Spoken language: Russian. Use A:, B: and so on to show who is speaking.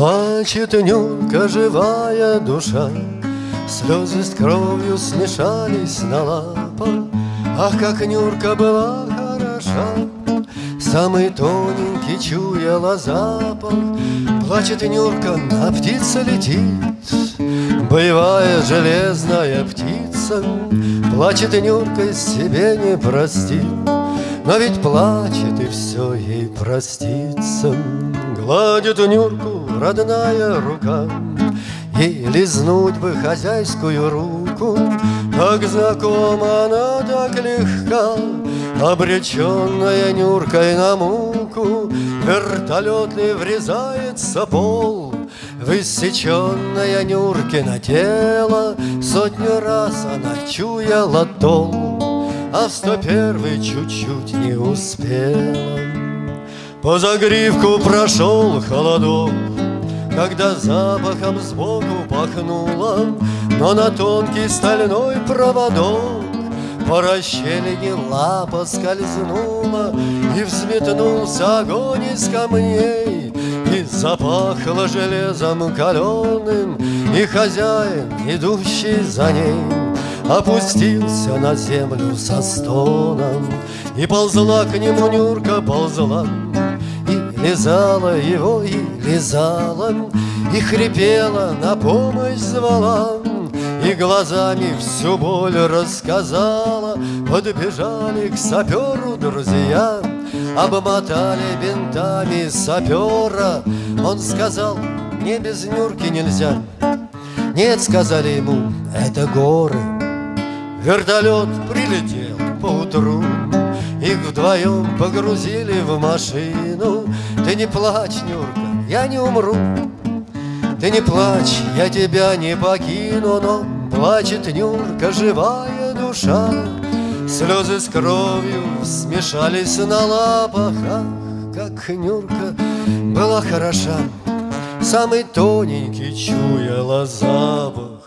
A: Плачет Нюрка, живая душа, Слезы с кровью смешались на лапах. Ах, как Нюрка была хороша, Самый тоненький чуяла запах. Плачет Нюрка, а птица летит, Боевая железная птица, Плачет Нюрка, себе не простит. Но ведь плачет и все ей простится Гладит Нюрку родная рука. И лизнуть бы хозяйскую руку Так знакома она так легка Обреченная Нюркой на муку Вертолетный врезается пол? В иссеченное Нюркино тело Сотню раз она чуяла тол. А в сто первый чуть-чуть не успела. По загривку прошел холодок, Когда запахом сбоку пахнуло, Но на тонкий стальной проводок По расщелине лапа скользнула, И взметнулся огонь из камней, И запахло железом каленым, И хозяин, идущий за ней, Опустился на землю со стоном И ползла к нему Нюрка, ползла лизала его, и лизала И хрипела, на помощь звала И глазами всю боль рассказала. Подбежали к саперу друзья Обмотали бинтами сапера. Он сказал, мне без Нюрки нельзя Нет, сказали ему, это горы Вертолет прилетел поутру. Их вдвоем погрузили в машину. Ты не плачь, Нюрка, я не умру. Ты не плачь, я тебя не покину Но плачет Нюрка, живая душа. Слезы с кровью смешались на лапах. Ах, как Нюрка была хороша. Самый тоненький чуяла запах